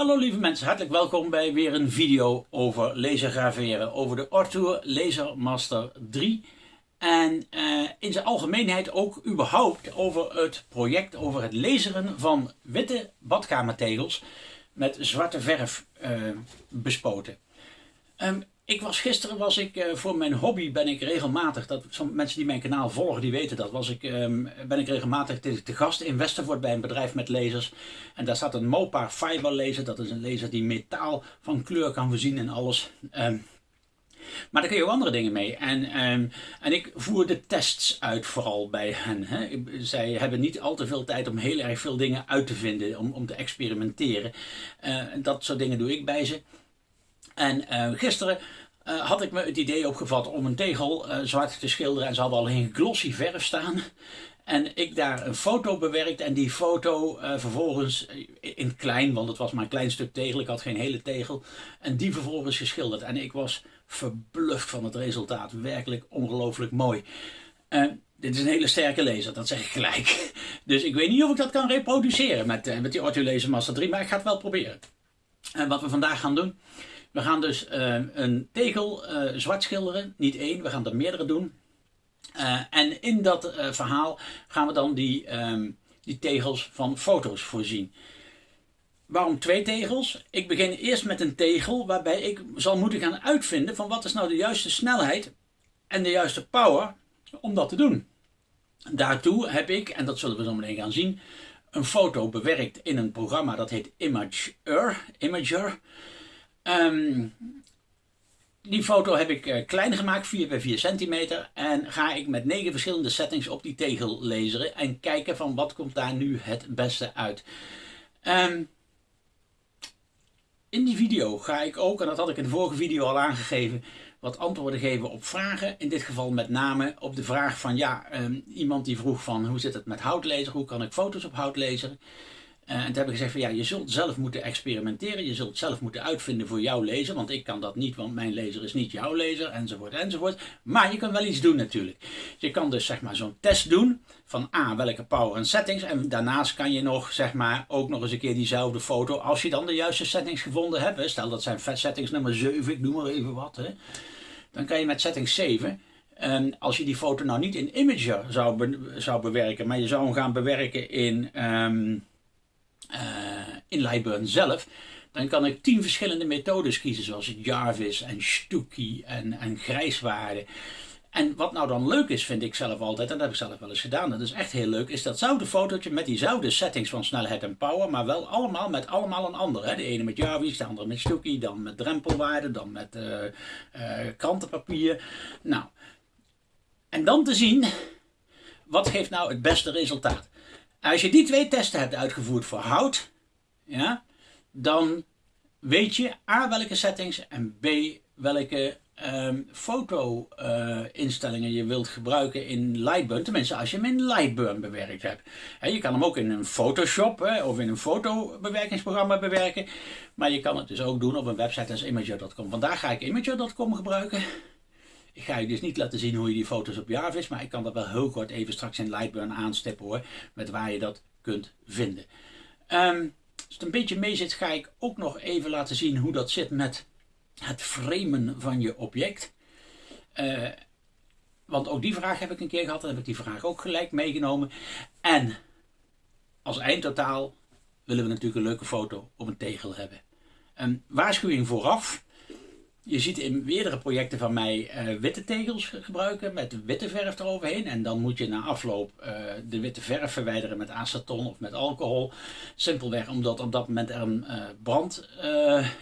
Hallo lieve mensen, hartelijk welkom bij weer een video over laser graveren, over de Ortour Laser Master 3 en uh, in zijn algemeenheid ook überhaupt over het project, over het laseren van witte badkamertegels met zwarte verf uh, bespoten. Um, ik was gisteren was ik uh, voor mijn hobby ben ik regelmatig, dat sommige mensen die mijn kanaal volgen die weten dat, was ik, um, ben ik regelmatig te, te, gast in Westervoort bij een bedrijf met lasers. En daar staat een Mopar Fiber laser, dat is een laser die metaal van kleur kan voorzien en alles. Um, maar daar kun je ook andere dingen mee. En, um, en ik voer de tests uit vooral bij hen. Hè. Zij hebben niet al te veel tijd om heel erg veel dingen uit te vinden, om, om te experimenteren. Uh, dat soort dingen doe ik bij ze. En uh, gisteren uh, had ik me het idee opgevat om een tegel uh, zwart te schilderen. En ze hadden alleen glossy verf staan. En ik daar een foto bewerkt en die foto vervolgens in klein, want het was maar een klein stuk tegel, ik had geen hele tegel. En die vervolgens geschilderd. En ik was verbluft van het resultaat. Werkelijk ongelooflijk mooi. dit is een hele sterke laser, dat zeg ik gelijk. Dus ik weet niet of ik dat kan reproduceren met, met die Ortho Laser Master 3, maar ik ga het wel proberen. En wat we vandaag gaan doen, we gaan dus uh, een tegel uh, zwart schilderen, niet één, we gaan er meerdere doen. Uh, en in dat verhaal gaan we dan die, um, die tegels van foto's voorzien. Waarom twee tegels? Ik begin eerst met een tegel waarbij ik zal moeten gaan uitvinden van wat is nou de juiste snelheid en de juiste power om dat te doen. Daartoe heb ik, en dat zullen we zo meteen gaan zien, een foto bewerkt in een programma dat heet Imager. Imager. Um, die foto heb ik uh, klein gemaakt, 4 bij 4 centimeter. En ga ik met 9 verschillende settings op die tegel laseren. En kijken van wat komt daar nu het beste uit. Um, in die video ga ik ook, en dat had ik in de vorige video al aangegeven, wat antwoorden geven op vragen. In dit geval met name op de vraag van ja, um, iemand die vroeg van hoe zit het met houtlezer, hoe kan ik foto's op hout lezen. Uh, en toen heb ik gezegd van ja, je zult zelf moeten experimenteren. Je zult zelf moeten uitvinden voor jouw lezer. Want ik kan dat niet, want mijn lezer is niet jouw lezer. Enzovoort, enzovoort. Maar je kan wel iets doen natuurlijk. Je kan dus zeg maar zo'n test doen. Van A, welke power en settings. En daarnaast kan je nog zeg maar ook nog eens een keer diezelfde foto. Als je dan de juiste settings gevonden hebt. Stel dat zijn settings nummer 7, ik noem maar even wat. Hè, dan kan je met setting 7... En als je die foto nou niet in Imager zou, zou bewerken, maar je zou hem gaan bewerken in... Uh, in Lightburn zelf, dan kan ik tien verschillende methodes kiezen, zoals Jarvis en Stucky en, en grijswaarde. En wat nou dan leuk is, vind ik zelf altijd, en dat heb ik zelf wel eens gedaan, dat is echt heel leuk, is datzelfde fotootje met diezelfde settings van snelheid en power, maar wel allemaal met allemaal een ander. Hè? De ene met Jarvis, de andere met Stucky, dan met drempelwaarde, dan met uh, krantenpapier. Nou, en dan te zien, wat geeft nou het beste resultaat? Als je die twee testen hebt uitgevoerd voor hout, ja, dan weet je A welke settings en B welke um, foto-instellingen uh, je wilt gebruiken in Lightburn. Tenminste, als je hem in Lightburn bewerkt hebt. He, je kan hem ook in een Photoshop of in een fotobewerkingsprogramma bewerken. Maar je kan het dus ook doen op een website als Imager.com. Vandaag ga ik Imager.com gebruiken. Ik ga je dus niet laten zien hoe je die foto's op Jarvis, maar ik kan dat wel heel kort even straks in Lightburn aanstippen hoor, met waar je dat kunt vinden. Um, als het een beetje mee zit, ga ik ook nog even laten zien hoe dat zit met het framen van je object. Uh, want ook die vraag heb ik een keer gehad, dan heb ik die vraag ook gelijk meegenomen. En als eindtotaal willen we natuurlijk een leuke foto op een tegel hebben. Een waarschuwing vooraf. Je ziet in meerdere projecten van mij uh, witte tegels gebruiken met witte verf eroverheen. En dan moet je na afloop uh, de witte verf verwijderen met aceton of met alcohol. Simpelweg omdat op dat moment er een uh, brand,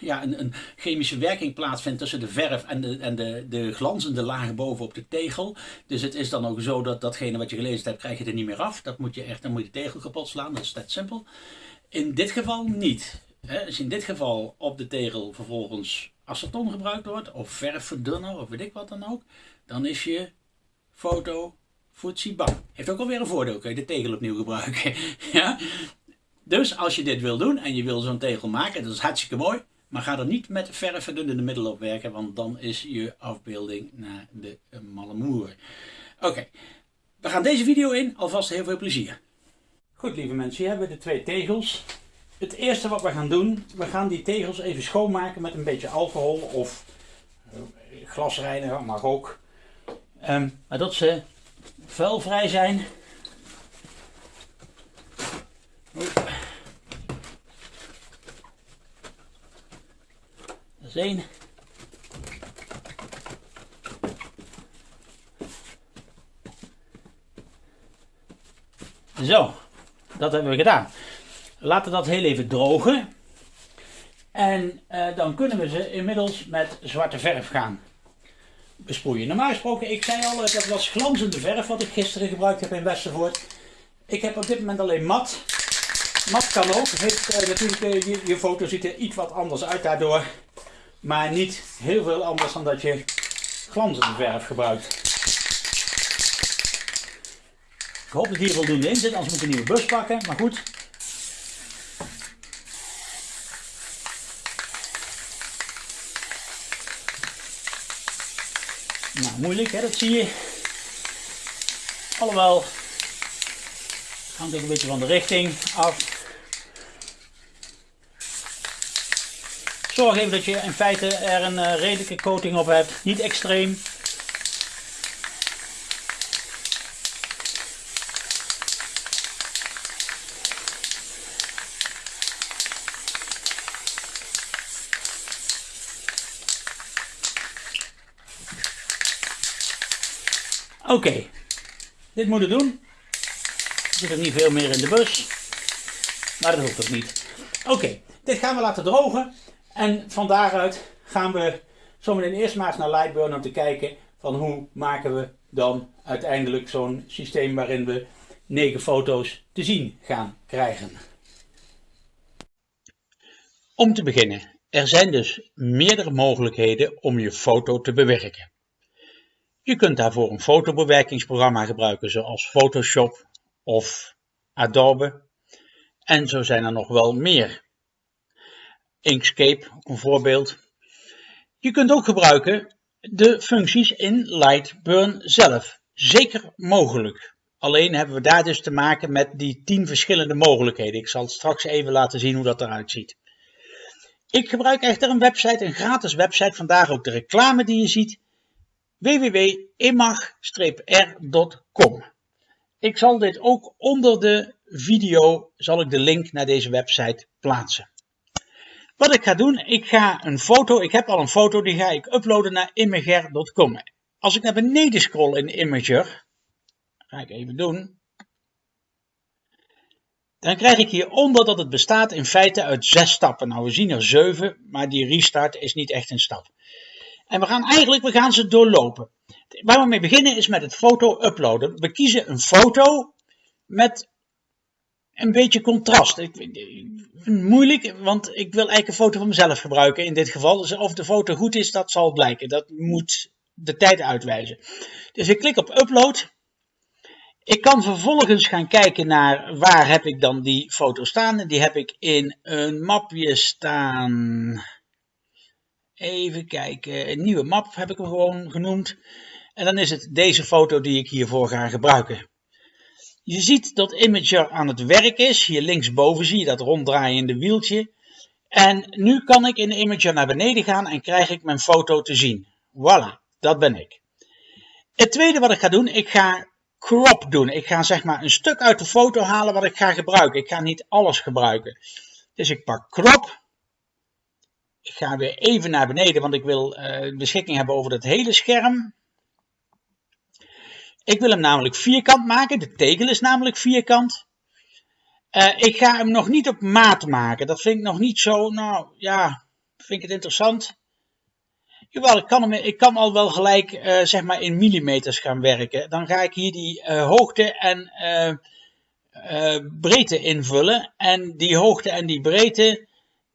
ja, een, een, chemische werking plaatsvindt tussen de verf en, de, en de, de glanzende lagen bovenop de tegel. Dus het is dan ook zo dat datgene wat je gelezen hebt, krijg je er niet meer af. Dat moet je echt, dan moet je de tegel kapot slaan, dat is dat simpel. In dit geval niet. Als in dit geval op de tegel vervolgens aceton gebruikt wordt, of verfverdunner, of weet ik wat dan ook, dan is je foto bang. Heeft ook alweer een voordeel, kun je de tegel opnieuw gebruiken. ja? Dus als je dit wil doen en je wil zo'n tegel maken, dat is hartstikke mooi, maar ga er niet met verfverdunnende middelen op werken, want dan is je afbeelding naar de malle moer. Oké, we gaan deze video in, alvast heel veel plezier. Goed lieve mensen, hier hebben we de twee tegels. Het eerste wat we gaan doen, we gaan die tegels even schoonmaken met een beetje alcohol of eh, glasreiniger, mag ook. Um, maar dat ze vuilvrij zijn. Dat is één. Zo, dat hebben we gedaan. Laten dat heel even drogen. En uh, dan kunnen we ze inmiddels met zwarte verf gaan besproeien. Normaal gesproken, ik zei al, dat was glanzende verf wat ik gisteren gebruikt heb in Westervoort. Ik heb op dit moment alleen mat. Mat kan ook. Heeft, uh, natuurlijk, je, je, foto ziet er iets wat anders uit daardoor. Maar niet heel veel anders dan dat je glanzende verf gebruikt. Ik hoop dat hier voldoende in zit, anders moet ik een nieuwe bus pakken. Maar goed. Moeilijk dat zie je. Alhoewel, hangt ook een beetje van de richting af. Zorg even dat je in feite er een uh, redelijke coating op hebt. Niet extreem. Oké, dit moet het doen. Er zit er niet veel meer in de bus, maar dat hoeft ook niet. Oké, dit gaan we laten drogen en van daaruit gaan we zometeen eerst maar eens naar Lightburn om te kijken van hoe maken we dan uiteindelijk zo'n systeem waarin we negen foto's te zien gaan krijgen. Om te beginnen, er zijn dus meerdere mogelijkheden om je foto te bewerken. Je kunt daarvoor een fotobewerkingsprogramma gebruiken zoals Photoshop of Adobe. En zo zijn er nog wel meer. Inkscape, een voorbeeld. Je kunt ook gebruiken de functies in Lightburn zelf. Zeker mogelijk. Alleen hebben we daar dus te maken met die 10 verschillende mogelijkheden. Ik zal straks even laten zien hoe dat eruit ziet. Ik gebruik echter een website, een gratis website, vandaar ook de reclame die je ziet www.imag-r.com. Ik zal dit ook onder de video, zal ik de link naar deze website plaatsen. Wat ik ga doen, ik ga een foto, ik heb al een foto, die ga ik uploaden naar imager.com. Als ik naar beneden scroll in Imager, ga ik even doen, dan krijg ik hieronder dat het bestaat in feite uit zes stappen. Nou, we zien er zeven, maar die restart is niet echt een stap. En we gaan eigenlijk, we gaan ze doorlopen. Waar we mee beginnen is met het foto uploaden. We kiezen een foto met een beetje contrast. Ik, moeilijk, want ik wil eigenlijk een foto van mezelf gebruiken in dit geval. Dus of de foto goed is, dat zal blijken. Dat moet de tijd uitwijzen. Dus ik klik op upload. Ik kan vervolgens gaan kijken naar waar heb ik dan die foto staan. Die heb ik in een mapje staan. Even kijken, een nieuwe map heb ik hem gewoon genoemd. En dan is het deze foto die ik hiervoor ga gebruiken. Je ziet dat Imager aan het werk is. Hier linksboven zie je dat ronddraaiende wieltje. En nu kan ik in Imager naar beneden gaan en krijg ik mijn foto te zien. Voilà, dat ben ik. Het tweede wat ik ga doen, ik ga crop doen. Ik ga zeg maar een stuk uit de foto halen wat ik ga gebruiken. Ik ga niet alles gebruiken. Dus ik pak crop. Ik ga weer even naar beneden, want ik wil uh, beschikking hebben over het hele scherm. Ik wil hem namelijk vierkant maken. De tegel is namelijk vierkant. Uh, ik ga hem nog niet op maat maken. Dat vind ik nog niet zo, nou ja, vind ik het interessant. Jawel, ik kan, hem, ik kan al wel gelijk uh, zeg maar in millimeters gaan werken. Dan ga ik hier die hoogte en breedte invullen. En die hoogte en die breedte,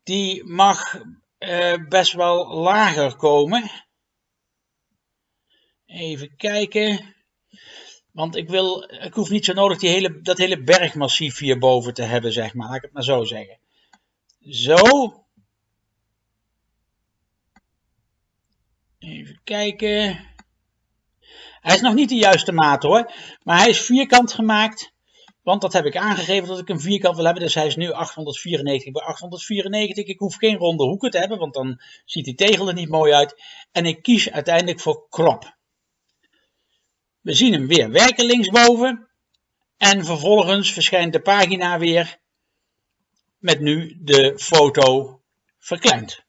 die mag uh, best wel lager komen. Even kijken. Want ik wil, ik hoef niet zo nodig die hele, dat hele bergmassief hierboven te hebben, zeg maar. Laat ik het maar zo zeggen. Zo. Even kijken. Hij is nog niet de juiste maat hoor. Maar hij is vierkant gemaakt. Want dat heb ik aangegeven dat ik een vierkant wil hebben. Dus hij is nu 894 bij 894. Ik hoef geen ronde hoeken te hebben, want dan ziet die tegel er niet mooi uit. En ik kies uiteindelijk voor crop. We zien hem weer werken linksboven. En vervolgens verschijnt de pagina weer met nu de foto verkleind.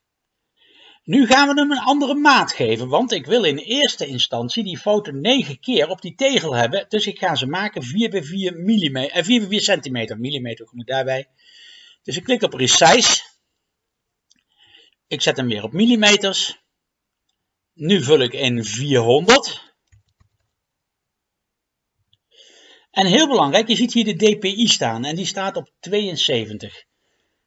Nu gaan we hem een andere maat geven, want ik wil in eerste instantie die foto 9 keer op die tegel hebben. Dus ik ga ze maken 4 bij 4 mm, eh, 4 bij 4 centimeter, millimeter moet daarbij. Dus ik klik op Resize. Ik zet hem weer op millimeters. Nu vul ik in 400. En heel belangrijk, je ziet hier de DPI staan en die staat op 72.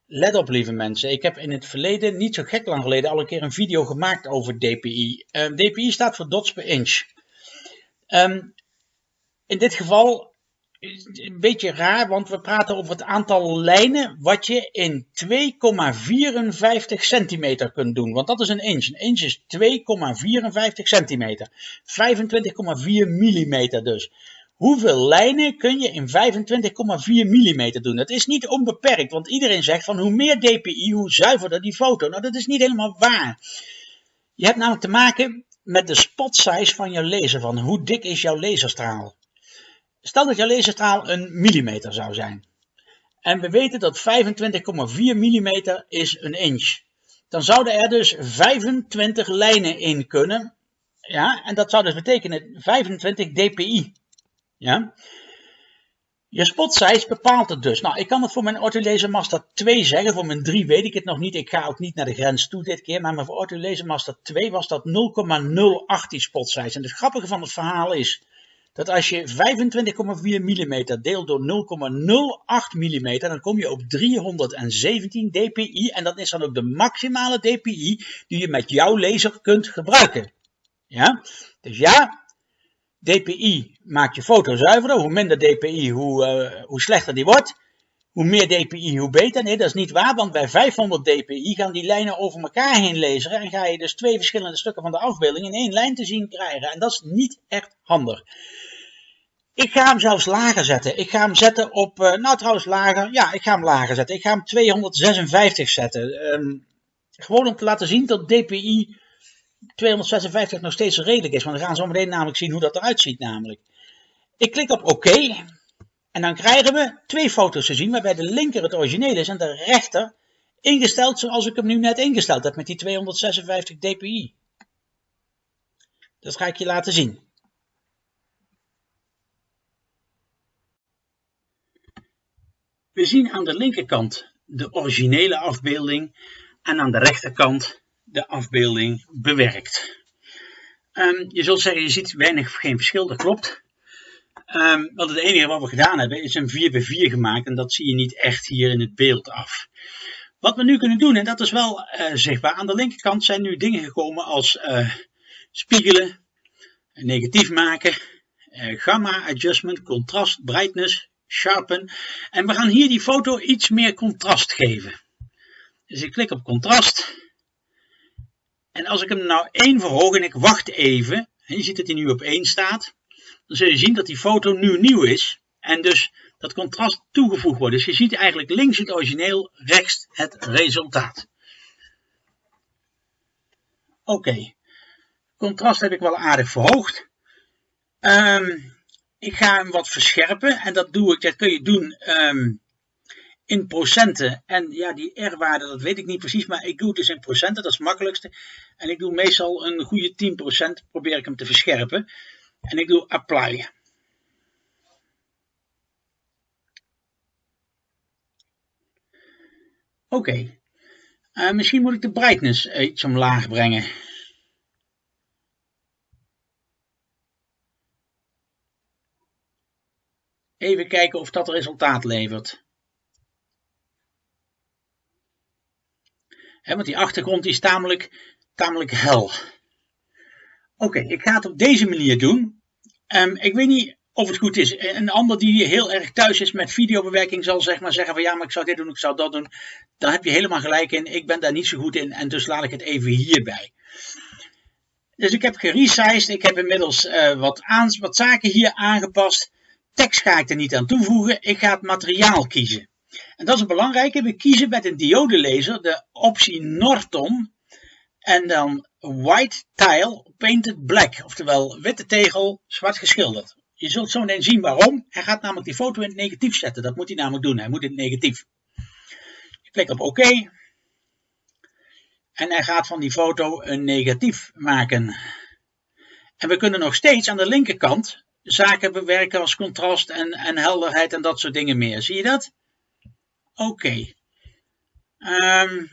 Let op lieve mensen, ik heb in het verleden, niet zo gek lang geleden, al een keer een video gemaakt over DPI. Ehm, DPI staat voor dots per inch. Ehm, in dit geval een beetje raar, want we praten over het aantal lijnen wat je in 2,54 centimeter kunt doen. Want dat is een inch. Een inch is 2,54 centimeter. 25,4 millimeter dus. Hoeveel lijnen kun je in 25,4 mm doen? Dat is niet onbeperkt, want iedereen zegt van hoe meer dpi, hoe zuiverder die foto. Nou, dat is niet helemaal waar. Je hebt namelijk te maken met de spot size van je laser, van hoe dik is jouw laserstraal. Stel dat jouw laserstraal een millimeter zou zijn. En we weten dat 25,4 mm is een inch. Dan zouden er dus 25 lijnen in kunnen. Ja, en dat zou dus betekenen 25 dpi. Ja? Je spot size bepaalt het dus. Nou, ik kan het voor mijn Autolaser Master 2 zeggen. Voor mijn 3 weet ik het nog niet. Ik ga ook niet naar de grens toe dit keer. Maar voor Autolaser Master 2 was dat 0,08 die spot size. En het grappige van het verhaal is dat als je 25,4 mm deelt door 0,08 mm, dan kom je op 317 dpi. En dat is dan ook de maximale dpi die je met jouw laser kunt gebruiken. Ja? Dus ja, DPI maakt je foto zuiverder. Hoe minder DPI, hoe, uh, hoe slechter die wordt. Hoe meer DPI, hoe beter. Nee, dat is niet waar, want bij 500 DPI gaan die lijnen over elkaar heen lezen. En ga je dus twee verschillende stukken van de afbeelding in één lijn te zien krijgen. En dat is niet echt handig. Ik ga hem zelfs lager zetten. Ik ga hem zetten op, uh, nou trouwens lager, ja ik ga hem lager zetten. Ik ga hem 256 zetten. Um, gewoon om te laten zien dat DPI 256 nog steeds redelijk is. Want we gaan zo meteen namelijk zien hoe dat eruit ziet namelijk. Ik klik op oké. en dan krijgen we twee foto's te zien waarbij de linker het origineel is en de rechter ingesteld zoals ik hem nu net ingesteld heb met die 256 dpi. Dat ga ik je laten zien. We zien aan de linkerkant de originele afbeelding en aan de rechterkant de afbeelding bewerkt. Um, je zult zeggen, je ziet weinig geen verschil, dat klopt. Um, want het enige wat we gedaan hebben is een 4 bij 4 gemaakt en dat zie je niet echt hier in het beeld af. Wat we nu kunnen doen, en dat is wel uh, zichtbaar, aan de linkerkant zijn nu dingen gekomen als uh, spiegelen, negatief maken, uh, gamma adjustment, contrast, brightness, sharpen. En we gaan hier die foto iets meer contrast geven. Dus ik klik op contrast. En als ik hem nou 1 verhoog en ik wacht even, en je ziet dat hij nu op 1 staat, dan zul je zien dat die foto nu nieuw is. En dus dat contrast toegevoegd wordt. Dus je ziet eigenlijk links het origineel, rechts het resultaat. Oké, contrast heb ik wel aardig verhoogd. Um, ik ga hem wat verscherpen en dat doe ik, dat kun je doen um, in procenten. En ja, die R-waarde, dat weet ik niet precies, maar ik doe het dus in procenten, dat is het makkelijkste. En ik doe meestal een goede 10%, probeer ik hem te verscherpen. En ik doe apply. Oké. Uh, misschien moet ik de brightness iets omlaag brengen. Even kijken of dat resultaat levert. Want die achtergrond is tamelijk, tamelijk hel. Oké, ik ga het op deze manier doen. Um, ik weet niet of het goed is. Een ander die heel erg thuis is met videobewerking zal zeg maar zeggen van ja, maar ik zou dit doen, ik zou dat doen. Daar heb je helemaal gelijk in. Ik ben daar niet zo goed in en dus laat ik het even hierbij. Dus ik heb geresized. Ik heb inmiddels uh, wat, wat zaken hier aangepast. tekst ga ik er niet aan toevoegen. Ik ga het materiaal kiezen. En dat is een belangrijke. We kiezen met een diodelaser de optie Norton. En dan White Tile Painted Black. Oftewel witte tegel, zwart geschilderd. Je zult zo meteen zien waarom. Hij gaat namelijk die foto in het negatief zetten. Dat moet hij namelijk doen. Hij moet in het negatief. Je klikt op OK. En hij gaat van die foto een negatief maken. En we kunnen nog steeds aan de linkerkant zaken bewerken als contrast en, en helderheid en dat soort dingen meer. Zie je dat? Oké. Ehm,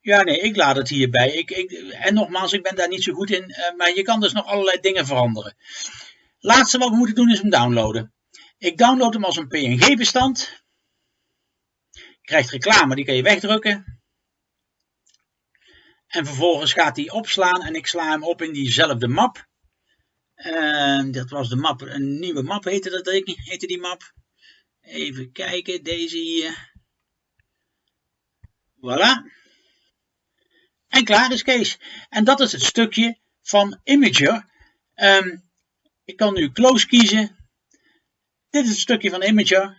ja, nee, ik laat het hierbij. Ik, ik, en nogmaals, ik ben daar niet zo goed in, uh, maar je kan dus nog allerlei dingen veranderen. Laatste wat we moeten doen is hem downloaden. Ik download hem als een PNG-bestand. Krijgt reclame, die kan je wegdrukken. En vervolgens gaat hij opslaan en ik sla hem op in diezelfde map. Uh, dat was de map, een nieuwe map heette, dat, heette die map. Even kijken, deze hier. Voilà. En klaar is Kees. En dat is het stukje van Imager. Um, ik kan nu close kiezen. Dit is het stukje van Imager,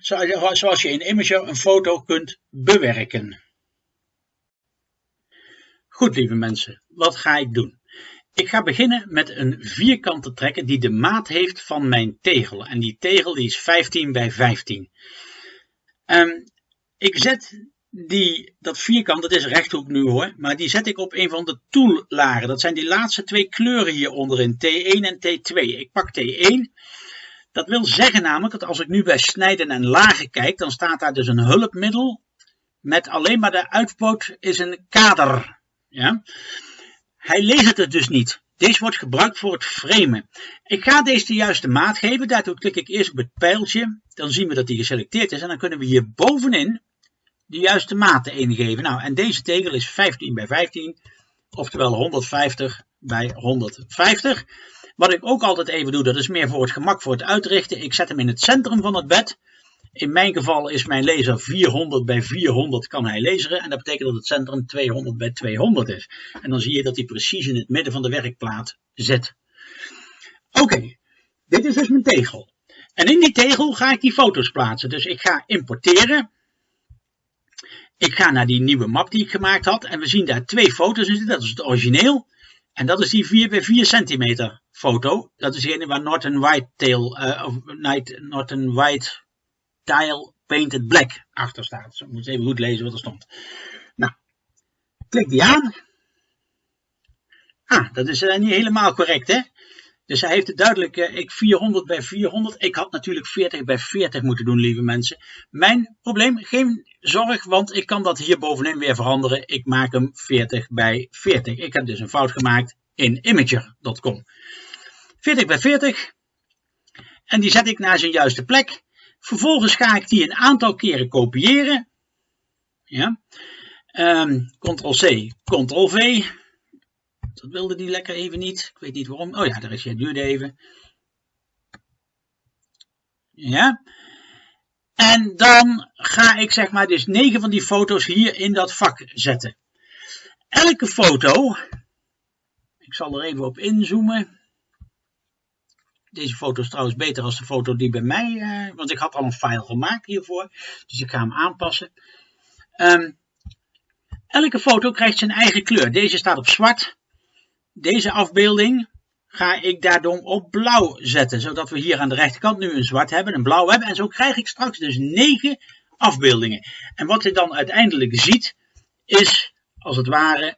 zoals je in Imager een foto kunt bewerken. Goed lieve mensen, wat ga ik doen? Ik ga beginnen met een vierkante trekken die de maat heeft van mijn tegel. En die tegel die is 15 bij 15. Um, ehm, ik zet die, dat vierkant, dat is rechthoek nu hoor, maar die zet ik op een van de toollagen. Dat zijn die laatste twee kleuren hier onderin, T1 en T2. Ik pak T1. Dat wil zeggen namelijk dat als ik nu bij snijden en lagen kijk, dan staat daar dus een hulpmiddel met alleen maar de uitpoot is een kader. Ja? Hij leest het dus niet. Deze wordt gebruikt voor het framen. Ik ga deze de juiste maat geven. Daartoe klik ik eerst op het pijltje. Dan zien we dat die geselecteerd is. En dan kunnen we hier bovenin de juiste maten ingeven. Nou, en deze tegel is 15 bij 15. Oftewel 150 bij 150. Wat ik ook altijd even doe, dat is meer voor het gemak voor het uitrichten. Ik zet hem in het centrum van het bed. In mijn geval is mijn laser 400 bij 400 kan hij laseren. En dat betekent dat het centrum 200 bij 200 is. En dan zie je dat hij precies in het midden van de werkplaat zit. Oké, dit is dus mijn tegel. En in die tegel ga ik die foto's plaatsen. Dus ik ga importeren. Ik ga naar die nieuwe map die ik gemaakt had. En we zien daar twee foto's in zitten. Dat is het origineel. En dat is die 4 bij 4 centimeter foto. Dat is degene waar Norton White Tail, uh, of Norton White Tile Painted Black achter staat. Zo moet even goed lezen wat er stond. Nou, klik die aan. Ah, dat is uh, niet helemaal correct hè. Dus hij heeft het duidelijk, uh, ik 400 bij 400. Ik had natuurlijk 40 bij 40 moeten doen, lieve mensen. Mijn probleem, geen zorg, want ik kan dat hier bovenin weer veranderen. Ik maak hem 40 bij 40. Ik heb dus een fout gemaakt in imager.com. 40 bij 40. En die zet ik naar zijn juiste plek. Vervolgens ga ik die een aantal keren kopiëren. Ja. Um, Ctrl-C, Ctrl-V. Dat wilde die lekker even niet. Ik weet niet waarom. Oh ja, daar is hij. duurde even. Ja. En dan ga ik zeg maar dus 9 van die foto's hier in dat vak zetten. Elke foto, ik zal er even op inzoomen. Deze foto is trouwens beter als de foto die bij mij, uh, want ik had al een file gemaakt hiervoor. Dus ik ga hem aanpassen. Um, elke foto krijgt zijn eigen kleur. Deze staat op zwart. Deze afbeelding ga ik daarom op blauw zetten. Zodat we hier aan de rechterkant nu een zwart hebben, een blauw hebben. En zo krijg ik straks dus 9 afbeeldingen. En wat je dan uiteindelijk ziet, is als het ware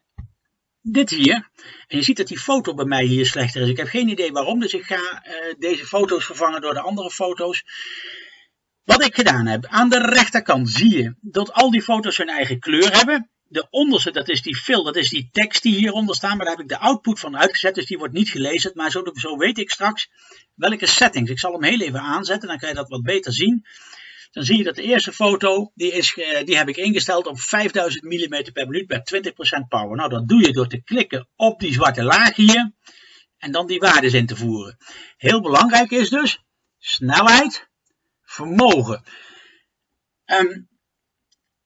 dit hier. En je ziet dat die foto bij mij hier slechter is. Ik heb geen idee waarom, dus ik ga uh, deze foto's vervangen door de andere foto's. Wat ik gedaan heb, aan de rechterkant zie je dat al die foto's hun eigen kleur hebben. De onderste, dat is die fill, dat is die tekst die hieronder staat, maar daar heb ik de output van uitgezet, dus die wordt niet gelezen. Maar zo, zo weet ik straks welke settings. Ik zal hem heel even aanzetten, dan kan je dat wat beter zien dan zie je dat de eerste foto, die, is, die heb ik ingesteld op 5000 mm per minuut bij 20% power. Nou, dat doe je door te klikken op die zwarte laag hier en dan die waardes in te voeren. Heel belangrijk is dus snelheid, vermogen. Um,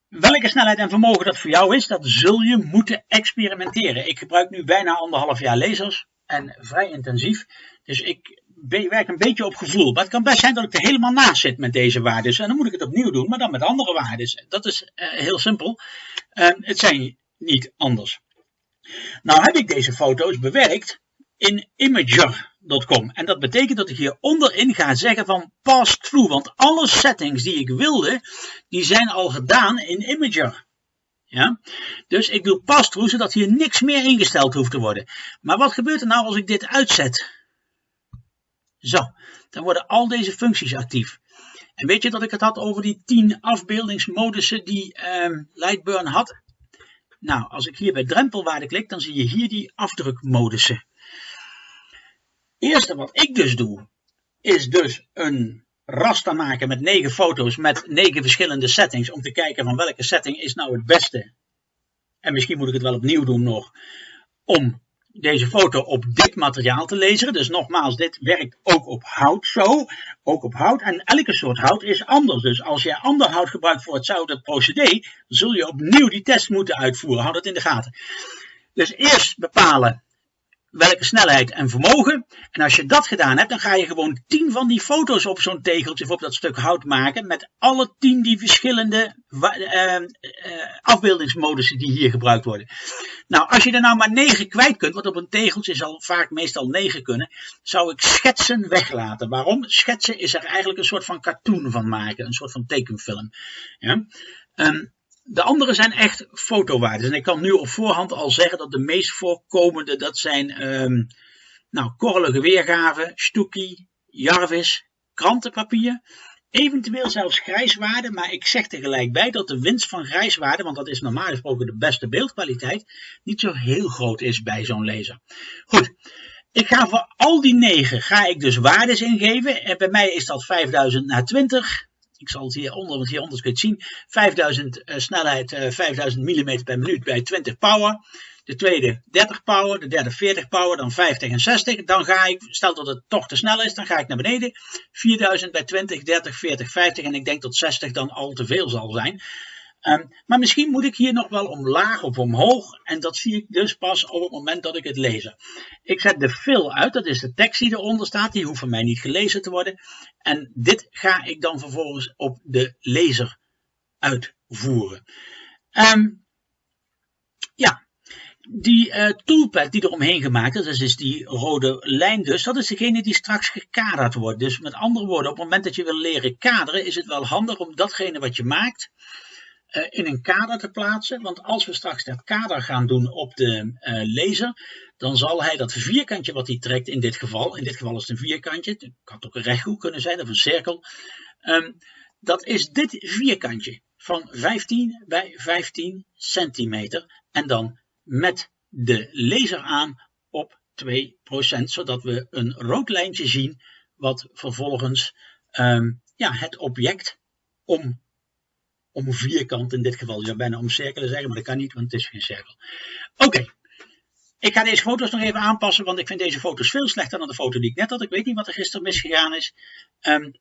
welke snelheid en vermogen dat voor jou is, dat zul je moeten experimenteren. Ik gebruik nu bijna anderhalf jaar lasers en vrij intensief. Dus ik werk een beetje op gevoel. Maar het kan best zijn dat ik er helemaal naast zit met deze waarden. En dan moet ik het opnieuw doen, maar dan met andere waarden. Dat is uh, heel simpel. Uh, het zijn niet anders. Nou heb ik deze foto's bewerkt in Imager.com. En dat betekent dat ik hier onderin ga zeggen van pass through. Want alle settings die ik wilde, die zijn al gedaan in Imager. Ja? Dus ik doe pass-through, zodat hier niks meer ingesteld hoeft te worden. Maar wat gebeurt er nou als ik dit uitzet? Zo, dan worden al deze functies actief. En weet je dat ik het had over die 10 afbeeldingsmodussen die um, Lightburn had? Nou, als ik hier bij drempelwaarde klik, dan zie je hier die afdrukmodussen. Eerste wat ik dus doe, is dus een raster maken met 9 foto's met 9 verschillende settings. Om te kijken van welke setting is nou het beste. En misschien moet ik het wel opnieuw doen nog. Om deze foto op dit materiaal te lezen. Dus nogmaals, dit werkt ook op hout zo. Ook op hout. En elke soort hout is anders. Dus als je ander hout gebruikt voor hetzelfde procedé, zul je opnieuw die test moeten uitvoeren. Houd dat in de gaten. Dus eerst bepalen welke snelheid en vermogen. En als je dat gedaan hebt, dan ga je gewoon 10 van die foto's op zo'n tegeltje of op dat stuk hout maken. Met alle 10 die verschillende uh, afbeeldingsmodussen die hier gebruikt worden. Nou, als je er nou maar 9 kwijt kunt, want op een tegeltje zal vaak meestal 9 kunnen, zou ik schetsen weglaten. Waarom? Schetsen is er eigenlijk een soort van cartoon van maken, een soort van tekenfilm. Ja? Um, de andere zijn echt fotowaardes. En ik kan nu op voorhand al zeggen dat de meest voorkomende, dat zijn um, nou, korrelige weergaven, Stuki, Jarvis, krantenpapier. Eventueel zelfs grijswaarde, maar ik zeg tegelijk bij dat de winst van grijswaarde, want dat is normaal gesproken de beste beeldkwaliteit, niet zo heel groot is bij zo'n laser. Goed, ik ga voor al die negen ga ik dus waardes ingeven. En bij mij is dat 5000 naar 20, ik zal het hieronder, want hieronder kun je het zien. 5000 uh, snelheid, uh, 5000 mm per minuut bij 20 power. De tweede 30 power, de derde 40 power, dan 50 en 60. Dan ga ik, stel dat het toch te snel is, dan ga ik naar beneden. 4000 bij 20, 30, 40, 50 en ik denk dat 60 dan al te veel zal zijn. Um, maar misschien moet ik hier nog wel omlaag of omhoog. En dat zie ik dus pas op het moment dat ik het lees. Ik zet de fill uit, dat is de tekst die eronder staat. Die hoeft van mij niet gelezen te worden. En dit ga ik dan vervolgens op de lezer uitvoeren. Um, ja, die uh, toolpad die er omheen gemaakt is, dat is die rode lijn dus, dat is degene die straks gekaderd wordt. Dus met andere woorden, op het moment dat je wil leren kaderen, is het wel handig om datgene wat je maakt in een kader te plaatsen. Want als we straks dat kader gaan doen op de uh, laser, dan zal hij dat vierkantje wat hij trekt in dit geval, in dit geval is het een vierkantje, het kan ook een rechthoek kunnen zijn of een cirkel, um, dat is dit vierkantje van 15 bij 15 centimeter en dan met de laser aan op 2%, zodat we een rood lijntje zien wat vervolgens um, ja, het object om om vierkant in dit geval. Je zou bijna om cirkelen zeggen, maar dat kan niet, want het is geen cirkel. Oké, ik ga deze foto's nog even aanpassen, want ik vind deze foto's veel slechter dan de foto die ik net had. Ik weet niet wat er gisteren misgegaan is. Um,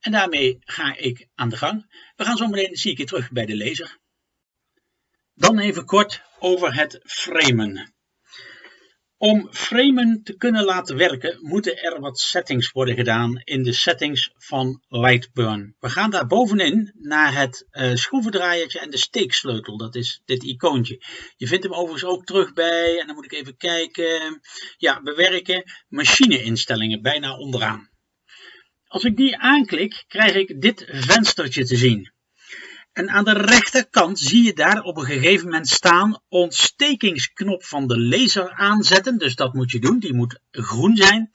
en daarmee ga ik aan de gang. We gaan zo meteen, zie ik je terug bij de lezer. Dan even kort over het framen. Om framen te kunnen laten werken, moeten er wat settings worden gedaan in de settings van Lightburn. We gaan daar bovenin naar het uh, schroevendraaiertje en de steeksleutel. Dat is dit icoontje. Je vindt hem overigens ook terug bij, en dan moet ik even kijken, ja, bewerken, machineinstellingen, bijna onderaan. Als ik die aanklik, krijg ik dit venstertje te zien. En aan de rechterkant zie je daar op een gegeven moment staan ontstekingsknop van de laser aanzetten. Dus dat moet je doen, die moet groen zijn.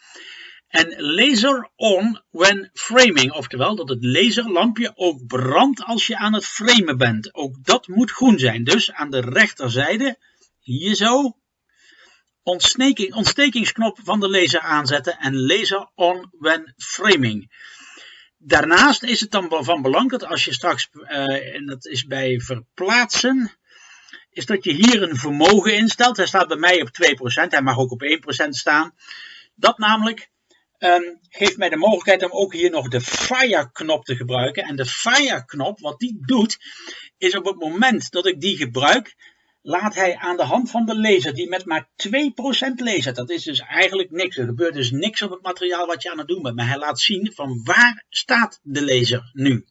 En laser on when framing, oftewel dat het laserlampje ook brandt als je aan het framen bent. Ook dat moet groen zijn. Dus aan de rechterzijde, hier zo, ontsteking, ontstekingsknop van de laser aanzetten en laser on when framing. Daarnaast is het dan van belang dat als je straks, uh, en dat is bij verplaatsen, is dat je hier een vermogen instelt. Hij staat bij mij op 2%, hij mag ook op 1% staan. Dat namelijk um, geeft mij de mogelijkheid om ook hier nog de fire knop te gebruiken. En de fire knop, wat die doet, is op het moment dat ik die gebruik, laat hij aan de hand van de laser, die met maar 2% lasert, dat is dus eigenlijk niks. Er gebeurt dus niks op het materiaal wat je aan het doen bent. Maar hij laat zien van waar staat de laser nu.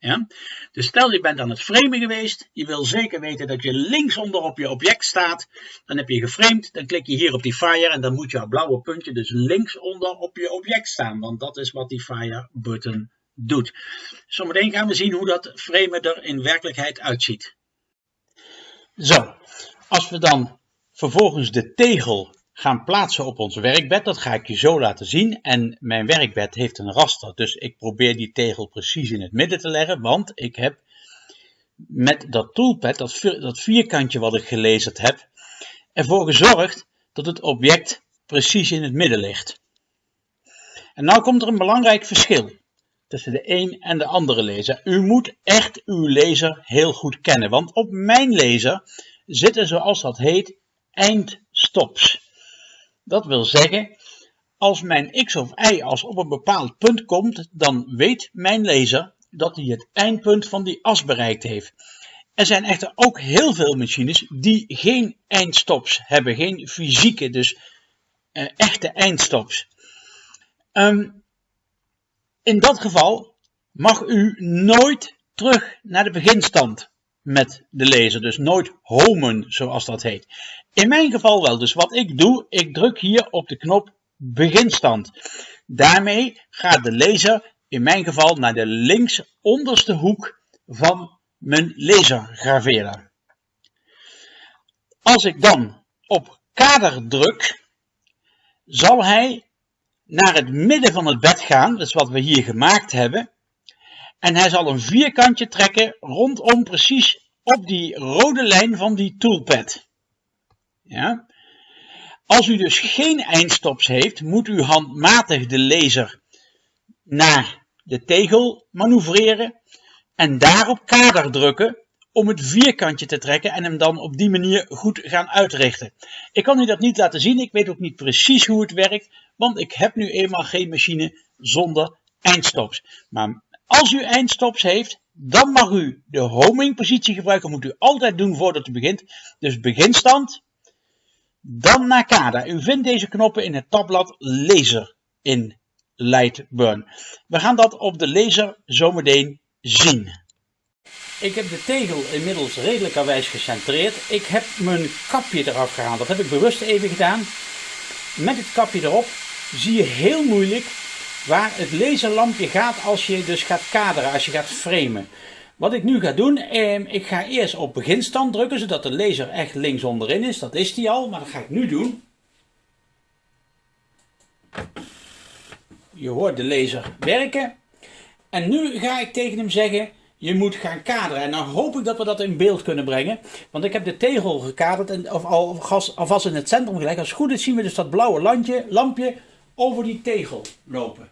Ja? Dus stel je bent aan het framen geweest, je wil zeker weten dat je linksonder op je object staat, dan heb je geframed, dan klik je hier op die fire en dan moet jouw blauwe puntje dus linksonder op je object staan, want dat is wat die fire button doet. Zometeen gaan we zien hoe dat framen er in werkelijkheid uitziet. Zo, als we dan vervolgens de tegel gaan plaatsen op ons werkbed, dat ga ik je zo laten zien. En mijn werkbed heeft een raster, dus ik probeer die tegel precies in het midden te leggen, want ik heb met dat toolpad, dat, dat vierkantje wat ik gelezen heb, ervoor gezorgd dat het object precies in het midden ligt. En nou komt er een belangrijk verschil tussen de een en de andere laser. U moet echt uw laser heel goed kennen, want op mijn laser zitten zoals dat heet eindstops. Dat wil zeggen, als mijn x of y als op een bepaald punt komt, dan weet mijn laser dat hij het eindpunt van die as bereikt heeft. Er zijn echter ook heel veel machines die geen eindstops hebben, geen fysieke, dus uh, echte eindstops. Um, in dat geval mag u nooit terug naar de beginstand met de laser, dus nooit homen zoals dat heet. In mijn geval wel, dus wat ik doe, ik druk hier op de knop beginstand. Daarmee gaat de laser in mijn geval naar de links onderste hoek van mijn lasergraveerder. Als ik dan op kader druk, zal hij naar het midden van het bed gaan, dat is wat we hier gemaakt hebben. En hij zal een vierkantje trekken rondom precies op die rode lijn van die toolpad. Ja? Als u dus geen eindstops heeft, moet u handmatig de laser naar de tegel manoeuvreren en daarop kader drukken om het vierkantje te trekken en hem dan op die manier goed gaan uitrichten. Ik kan u dat niet laten zien, ik weet ook niet precies hoe het werkt, want ik heb nu eenmaal geen machine zonder eindstops. Maar als u eindstops heeft, dan mag u de homing positie gebruiken, moet u altijd doen voordat u begint. Dus beginstand, dan naar kader. U vindt deze knoppen in het tabblad laser in Lightburn. We gaan dat op de laser zometeen zien. Ik heb de tegel inmiddels redelijkerwijs gecentreerd. Ik heb mijn kapje eraf gehaald. Dat heb ik bewust even gedaan. Met het kapje erop zie je heel moeilijk waar het laserlampje gaat als je dus gaat kaderen, als je gaat framen. Wat ik nu ga doen, eh, ik ga eerst op beginstand drukken, zodat de laser echt links onderin is. Dat is die al, maar dat ga ik nu doen. Je hoort de laser werken. En nu ga ik tegen hem zeggen, je moet gaan kaderen. En dan hoop ik dat we dat in beeld kunnen brengen. Want ik heb de tegel gekaderd en of al, alvast in het centrum gelegd. Als het goed is zien we dus dat blauwe lampje, lampje over die tegel lopen.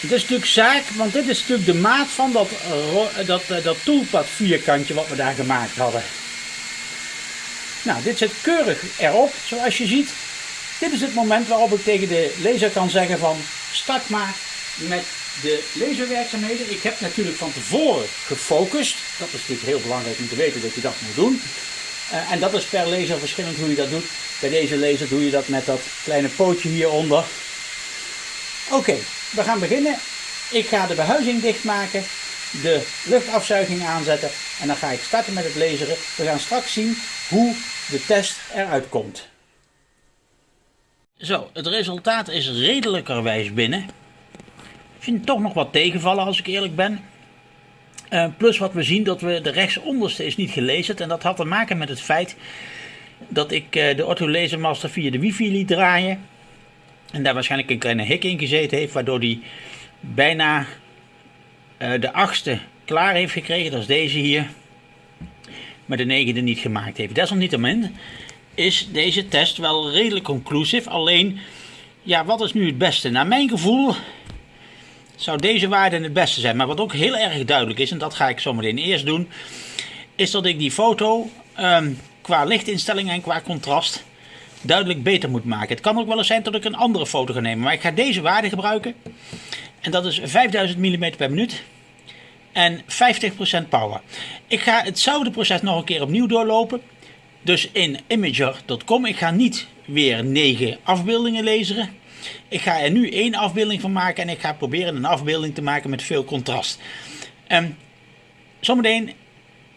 Het is natuurlijk zaak, want dit is natuurlijk de maat van dat, uh, dat, uh, dat toolpad vierkantje wat we daar gemaakt hadden. Nou, dit zit keurig erop, zoals je ziet. Dit is het moment waarop ik tegen de laser kan zeggen van start maar met de laserwerkzaamheden. Ik heb natuurlijk van tevoren gefocust. Dat is natuurlijk heel belangrijk om te weten dat je dat moet doen. Uh, en dat is per laser verschillend hoe je dat doet. Bij deze laser doe je dat met dat kleine pootje hieronder. Oké, we gaan beginnen. Ik ga de behuizing dichtmaken, de luchtafzuiging aanzetten en dan ga ik starten met het laseren. We gaan straks zien hoe de test eruit komt. Zo, het resultaat is redelijkerwijs binnen. Ik vind toch nog wat tegenvallen als ik eerlijk ben. Uh, plus wat we zien dat we de rechtsonderste is niet gelezen. En dat had te maken met het feit dat ik uh, de Master via de wifi liet draaien. En daar waarschijnlijk een kleine hik in gezeten heeft. Waardoor die bijna uh, de achtste klaar heeft gekregen. Dat is deze hier. Maar de negende niet gemaakt heeft. Desalniettemin is deze test wel redelijk conclusief. Alleen, ja, wat is nu het beste? Naar mijn gevoel zou deze waarde het beste zijn. Maar wat ook heel erg duidelijk is, en dat ga ik zometeen eerst doen, is dat ik die foto um, qua lichtinstelling en qua contrast duidelijk beter moet maken. Het kan ook wel eens zijn dat ik een andere foto ga nemen, maar ik ga deze waarde gebruiken. En dat is 5000 mm per minuut. en 50% power. Ik ga hetzelfde proces nog een keer opnieuw doorlopen. Dus in imager.com. Ik ga niet weer 9 afbeeldingen lezen. Ik ga er nu één afbeelding van maken en ik ga proberen een afbeelding te maken met veel contrast. Um, zometeen,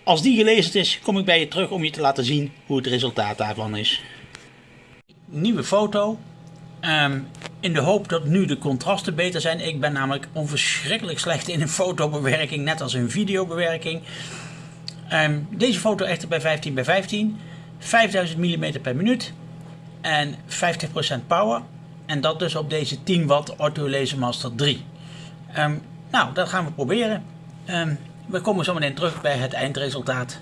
als die gelezen is, kom ik bij je terug om je te laten zien hoe het resultaat daarvan is. Nieuwe foto. Ehm, in de hoop dat nu de contrasten beter zijn. Ik ben namelijk onverschrikkelijk slecht in een fotobewerking, net als in videobewerking. Um, deze foto echter bij 15 bij 15. 5000 mm per minuut en 50% power. En dat dus op deze 10 watt Ortho Laser Master 3. Um, nou, dat gaan we proberen. Um, we komen zo meteen terug bij het eindresultaat.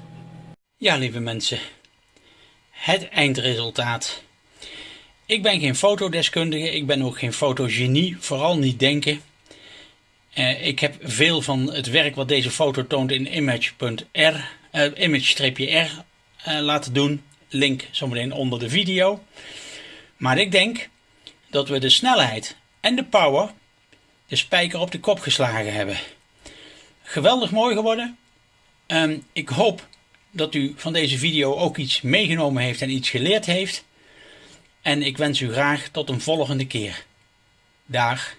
Ja, lieve mensen. Het eindresultaat. Ik ben geen fotodeskundige, ik ben ook geen fotogenie, vooral niet denken. Uh, ik heb veel van het werk wat deze foto toont in image.r, uh, image-r laten doen. Link zometeen onder de video. Maar ik denk dat we de snelheid en de power de spijker op de kop geslagen hebben. Geweldig mooi geworden. Um, ik hoop dat u van deze video ook iets meegenomen heeft en iets geleerd heeft. En ik wens u graag tot een volgende keer. Dag.